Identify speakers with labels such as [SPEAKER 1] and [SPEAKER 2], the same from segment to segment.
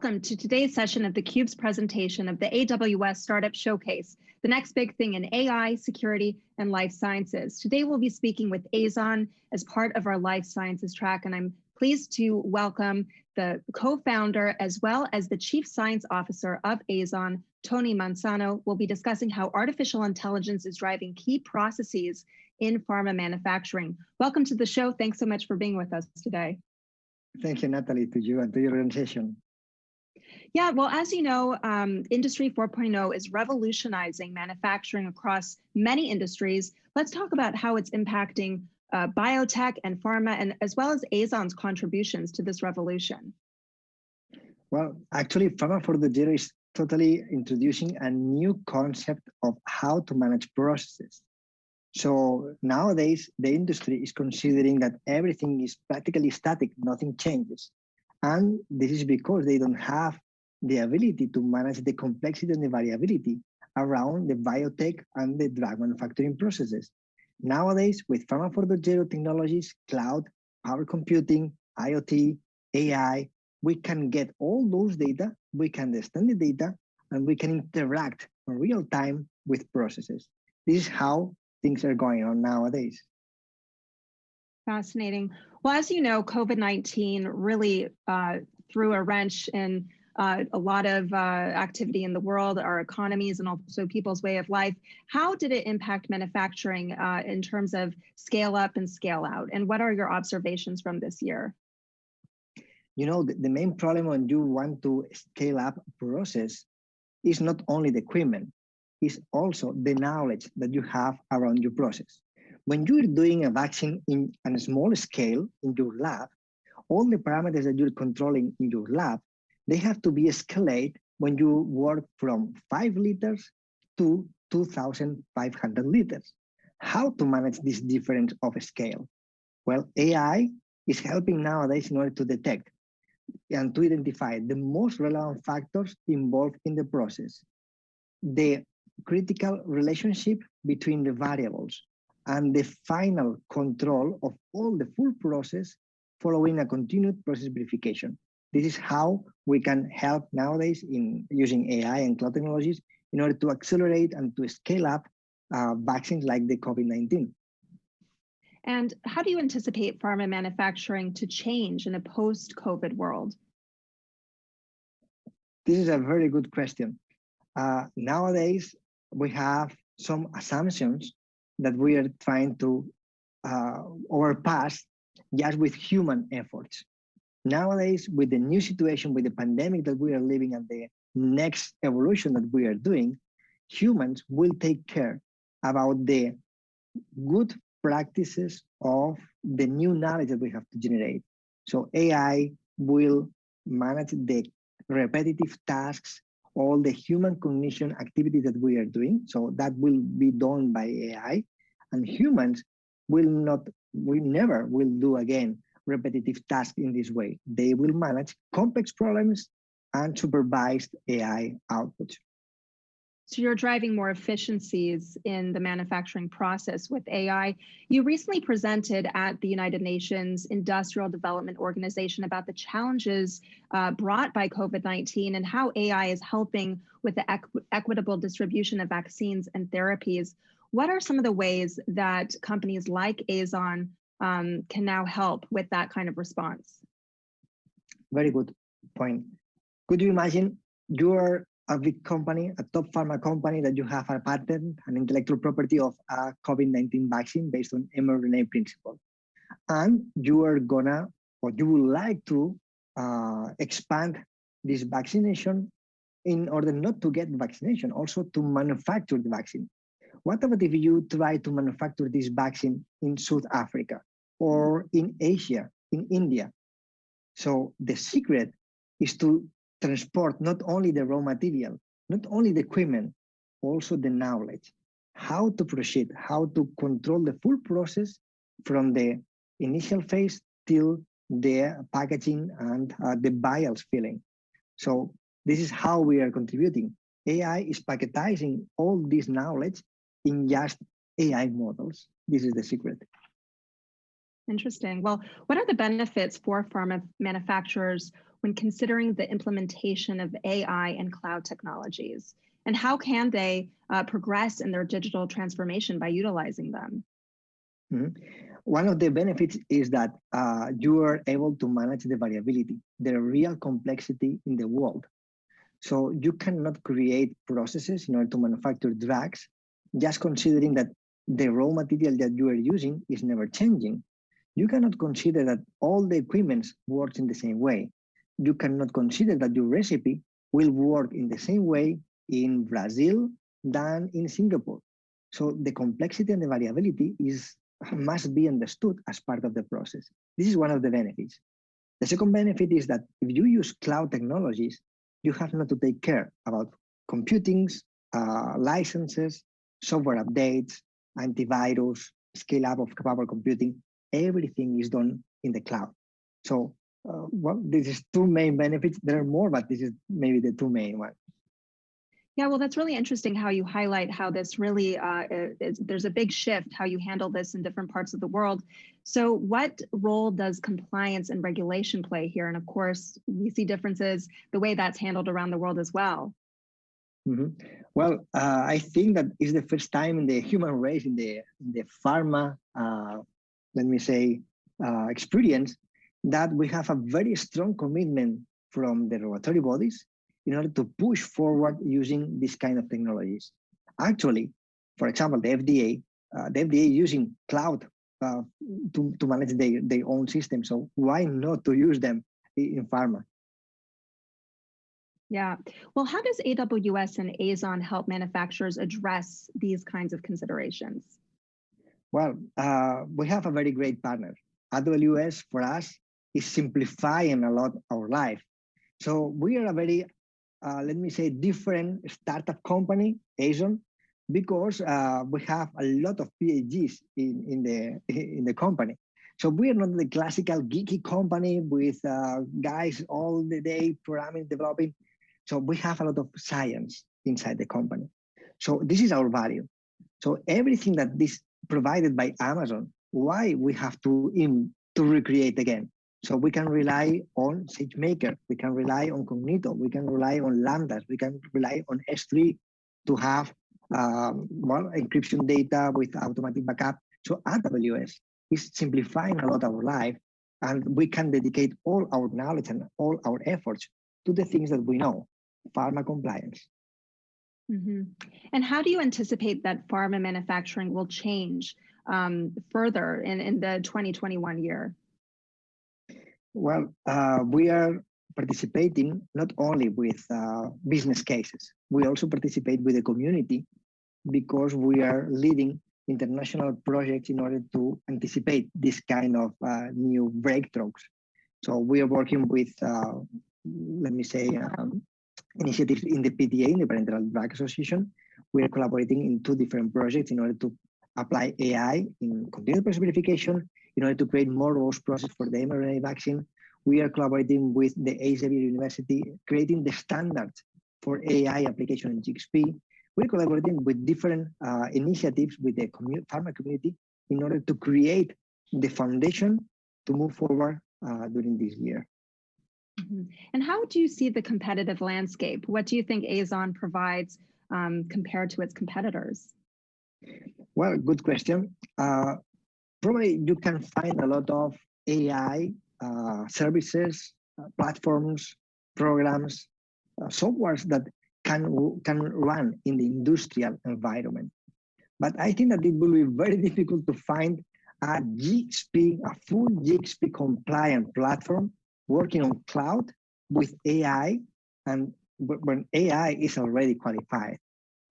[SPEAKER 1] Welcome to today's session of theCUBE's presentation of the AWS Startup Showcase, the next big thing in AI, security, and life sciences. Today we'll be speaking with Aizon as part of our life sciences track, and I'm pleased to welcome the co-founder as well as the chief science officer of Aizon, Toni Manzano, will be discussing how artificial intelligence is driving key processes in pharma manufacturing. Welcome to the show. Thanks so much for being with us today.
[SPEAKER 2] Thank you, Natalie, to you and to your organization.
[SPEAKER 1] Yeah, well, as you know, um, Industry 4.0 is revolutionizing manufacturing across many industries. Let's talk about how it's impacting uh, biotech and pharma, and as well as Aizon's contributions to this revolution.
[SPEAKER 2] Well, actually, Pharma 4.0 is totally introducing a new concept of how to manage processes. So nowadays, the industry is considering that everything is practically static, nothing changes. And this is because they don't have the ability to manage the complexity and the variability around the biotech and the drug manufacturing processes. Nowadays, with Pharma 4.0 technologies, cloud, power computing, IoT, AI, we can get all those data, we can understand the data, and we can interact in real time with processes. This is how things are going on nowadays.
[SPEAKER 1] Fascinating. Well, as you know, COVID-19 really uh, threw a wrench in uh, a lot of uh, activity in the world, our economies, and also people's way of life. How did it impact manufacturing uh, in terms of scale up and scale out? And what are your observations from this year?
[SPEAKER 2] You know, the, the main problem when you want to scale up process is not only the equipment, it's also the knowledge that you have around your process. When you're doing a vaccine in a small scale in your lab, all the parameters that you're controlling in your lab they have to be escalated when you work from five liters to 2,500 liters. How to manage this difference of scale? Well, AI is helping nowadays in order to detect and to identify the most relevant factors involved in the process, the critical relationship between the variables, and the final control of all the full process following a continued process verification. This is how we can help nowadays in using AI and cloud technologies in order to accelerate and to scale up uh, vaccines like the COVID-19.
[SPEAKER 1] And how do you anticipate pharma manufacturing to change in a post-COVID world?
[SPEAKER 2] This is a very good question. Uh, nowadays, we have some assumptions that we are trying to uh, overpass just with human efforts. Nowadays, with the new situation, with the pandemic that we are living and the next evolution that we are doing, humans will take care about the good practices of the new knowledge that we have to generate. So AI will manage the repetitive tasks, all the human cognition activities that we are doing. So that will be done by AI and humans will not, we never will do again repetitive tasks in this way. They will manage complex problems and supervised AI output.
[SPEAKER 1] So you're driving more efficiencies in the manufacturing process with AI. You recently presented at the United Nations Industrial Development Organization about the challenges uh, brought by COVID-19 and how AI is helping with the equ equitable distribution of vaccines and therapies. What are some of the ways that companies like Aizon um, can now help with that kind of response.
[SPEAKER 2] Very good point. Could you imagine you're a big company, a top pharma company that you have a patent, an intellectual property of a COVID-19 vaccine based on mRNA principle. And you are gonna, or you would like to uh, expand this vaccination in order not to get vaccination, also to manufacture the vaccine. What about if you try to manufacture this vaccine in South Africa? or in Asia, in India. So the secret is to transport not only the raw material, not only the equipment, also the knowledge, how to proceed, how to control the full process from the initial phase till the packaging and uh, the vials filling. So this is how we are contributing. AI is packetizing all this knowledge in just AI models. This is the secret.
[SPEAKER 1] Interesting. Well, what are the benefits for pharma manufacturers when considering the implementation of AI and cloud technologies? And how can they uh, progress in their digital transformation by utilizing them?
[SPEAKER 2] Mm -hmm. One of the benefits is that uh, you are able to manage the variability, the real complexity in the world. So you cannot create processes in order to manufacture drugs just considering that the raw material that you are using is never changing you cannot consider that all the equipment works in the same way. You cannot consider that your recipe will work in the same way in Brazil than in Singapore. So the complexity and the variability is must be understood as part of the process. This is one of the benefits. The second benefit is that if you use cloud technologies, you have not to take care about computings, uh, licenses, software updates, antivirus, scale up of capable computing everything is done in the cloud. So, uh, well, this is two main benefits. There are more, but this is maybe the two main ones.
[SPEAKER 1] Yeah, well, that's really interesting how you highlight how this really, uh, is, there's a big shift how you handle this in different parts of the world. So what role does compliance and regulation play here? And of course, we see differences the way that's handled around the world as well.
[SPEAKER 2] Mm -hmm. Well, uh, I think that is the first time in the human race, in the, in the pharma uh, let me say, uh, experience that we have a very strong commitment from the regulatory bodies in order to push forward using this kind of technologies. Actually, for example, the FDA, uh, the FDA using cloud uh, to, to manage their, their own system. So why not to use them in pharma?
[SPEAKER 1] Yeah. Well, how does AWS and Aizon help manufacturers address these kinds of considerations?
[SPEAKER 2] Well, uh, we have a very great partner. AWS for us is simplifying a lot our life. So we are a very, uh, let me say, different startup company, Aizon, because uh, we have a lot of PhDs in, in, the, in the company. So we are not the classical geeky company with uh, guys all the day programming, developing. So we have a lot of science inside the company. So this is our value. So everything that this provided by Amazon, why we have to in, to recreate again? So we can rely on SageMaker, we can rely on Cognito, we can rely on Lambdas, we can rely on S3 to have um, well, encryption data with automatic backup. So AWS is simplifying a lot of our life and we can dedicate all our knowledge and all our efforts to the things that we know, pharma compliance.
[SPEAKER 1] Mm -hmm. And how do you anticipate that pharma manufacturing will change um, further in, in the 2021 year?
[SPEAKER 2] Well, uh, we are participating not only with uh, business cases, we also participate with the community because we are leading international projects in order to anticipate this kind of uh, new breakthroughs. So we are working with, uh, let me say, um, initiatives in the PDA, in the Parenteral Drug Association. We are collaborating in two different projects in order to apply AI in continuous process verification, in order to create more robust process for the mRNA vaccine. We are collaborating with the Elsevier University, creating the standards for AI application in GXP. We're collaborating with different uh, initiatives with the community, pharma community in order to create the foundation to move forward uh, during this year.
[SPEAKER 1] Mm -hmm. And how do you see the competitive landscape? What do you think Aizon provides um, compared to its competitors?
[SPEAKER 2] Well, good question. Uh, probably you can find a lot of AI uh, services, uh, platforms, programs, uh, softwares that can, can run in the industrial environment. But I think that it will be very difficult to find a GXP, a full GXP compliant platform working on cloud with AI and when AI is already qualified.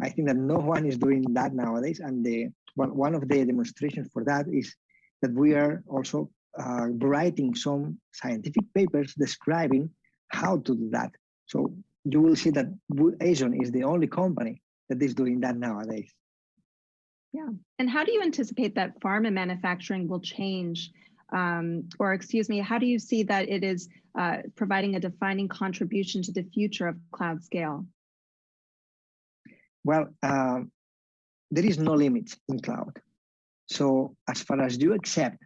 [SPEAKER 2] I think that no one is doing that nowadays. And the one of the demonstrations for that is that we are also uh, writing some scientific papers describing how to do that. So you will see that Aizon is the only company that is doing that nowadays.
[SPEAKER 1] Yeah. And how do you anticipate that pharma manufacturing will change um, or excuse me, how do you see that it is uh, providing a defining contribution to the future of cloud scale?
[SPEAKER 2] Well, uh, there is no limit in cloud. So as far as you accept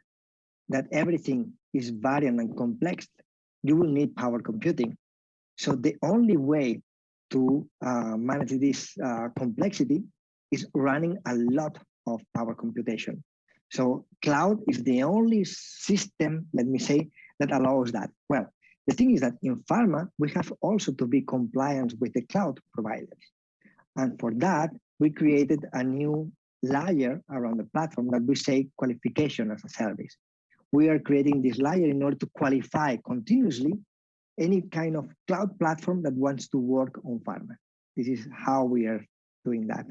[SPEAKER 2] that everything is variant and complex, you will need power computing. So the only way to uh, manage this uh, complexity is running a lot of power computation. So cloud is the only system, let me say, that allows that. Well, the thing is that in pharma, we have also to be compliant with the cloud providers. And for that, we created a new layer around the platform that we say qualification as a service. We are creating this layer in order to qualify continuously any kind of cloud platform that wants to work on pharma. This is how we are doing that.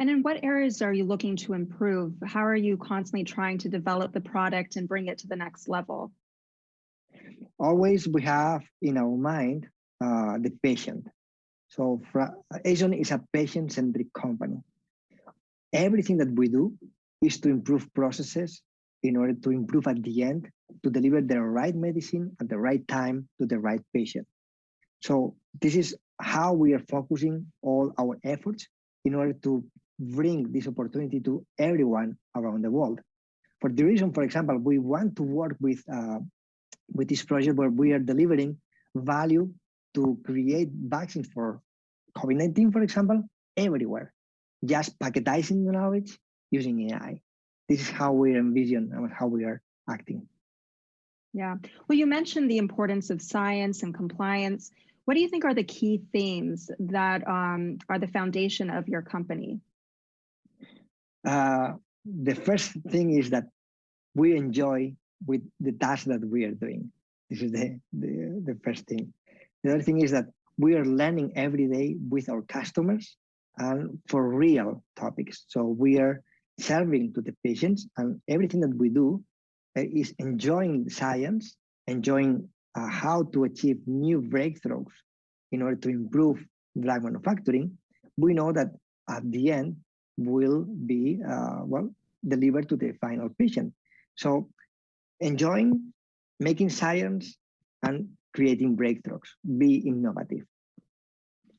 [SPEAKER 1] And in what areas are you looking to improve? How are you constantly trying to develop the product and bring it to the next level?
[SPEAKER 2] Always we have in our mind uh, the patient. So Aizon is a patient-centric company. Everything that we do is to improve processes in order to improve at the end to deliver the right medicine at the right time to the right patient. So this is how we are focusing all our efforts in order to bring this opportunity to everyone around the world. For the reason, for example, we want to work with, uh, with this project where we are delivering value to create vaccines for COVID-19, for example, everywhere, just packetizing the knowledge using AI. This is how we envision and how we are acting.
[SPEAKER 1] Yeah, well, you mentioned the importance of science and compliance. What do you think are the key themes that um, are the foundation of your company?
[SPEAKER 2] Uh, the first thing is that we enjoy with the task that we are doing. This is the, the, the first thing. The other thing is that we are learning every day with our customers and for real topics. So we are serving to the patients and everything that we do uh, is enjoying science, enjoying uh, how to achieve new breakthroughs in order to improve drug manufacturing. We know that at the end, will be, uh, well, delivered to the final patient. So enjoying, making science and creating breakthroughs, be innovative.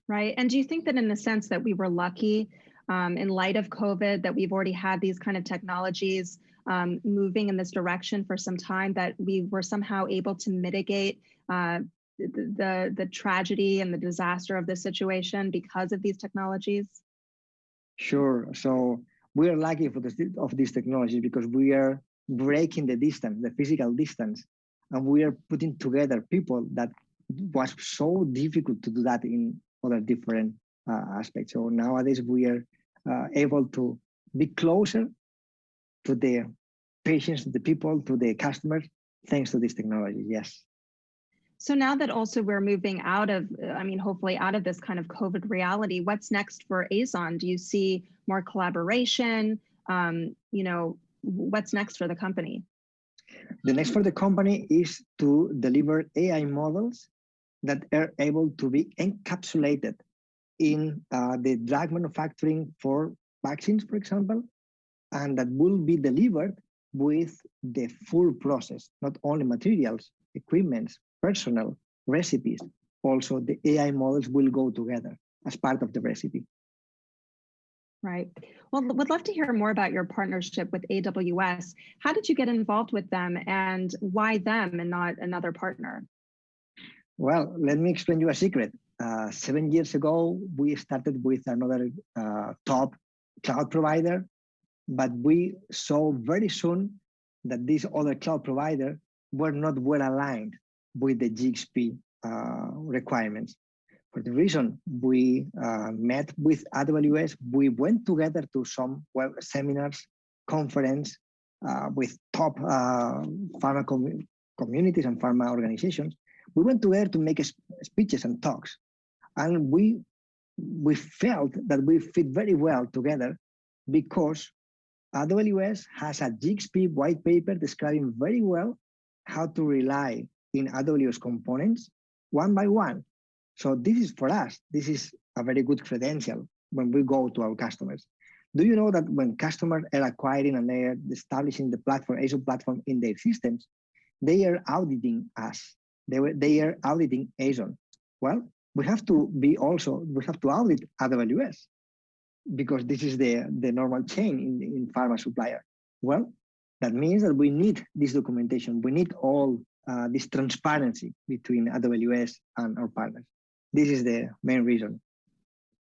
[SPEAKER 1] Right. And do you think that in the sense that we were lucky um, in light of COVID, that we've already had these kind of technologies um, moving in this direction for some time, that we were somehow able to mitigate uh, the, the, tragedy and the disaster of this situation because of these technologies?
[SPEAKER 2] Sure. So we are lucky for the of these technologies because we are breaking the distance, the physical distance, and we are putting together people that was so difficult to do that in other different uh, aspects. So nowadays we are uh, able to be closer to the patients, to the people, to the customers, thanks to this technology. Yes.
[SPEAKER 1] So now that also we're moving out of, I mean, hopefully out of this kind of COVID reality, what's next for Aizon? Do you see more collaboration? Um, you know, what's next for the company?
[SPEAKER 2] The next for the company is to deliver AI models that are able to be encapsulated in uh, the drug manufacturing for vaccines, for example, and that will be delivered with the full process, not only materials, equipments, personal recipes, also the AI models will go together as part of the recipe.
[SPEAKER 1] Right. Well, would love to hear more about your partnership with AWS. How did you get involved with them and why them and not another partner?
[SPEAKER 2] Well, let me explain you a secret. Uh, seven years ago, we started with another uh, top cloud provider, but we saw very soon that this other cloud provider were not well aligned with the GXP uh, requirements. For the reason we uh, met with AWS, we went together to some web seminars, conference uh, with top uh, pharma com communities and pharma organizations. We went together to make speeches and talks, and we we felt that we fit very well together because AWS has a GXP white paper describing very well how to rely in AWS components one by one. So this is for us, this is a very good credential when we go to our customers. Do you know that when customers are acquiring and they are establishing the platform, Aizon platform in their systems, they are auditing us. They, were, they are auditing Aizon. Well, we have to be also, we have to audit AWS because this is the, the normal chain in, in pharma supplier. Well, that means that we need this documentation. We need all uh, this transparency between AWS and our partners. This is the main reason.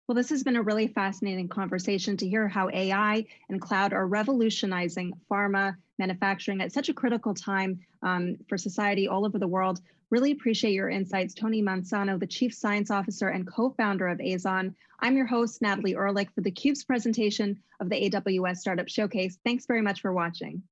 [SPEAKER 1] Well, this has been a really fascinating conversation to hear how AI and cloud are revolutionizing pharma manufacturing at such a critical time um, for society all over the world. Really appreciate your insights, Toni Manzano, the Chief Science Officer and co-founder of Aizon. I'm your host, Natalie Ehrlich, for theCUBE's presentation of the AWS Startup Showcase. Thanks very much for watching.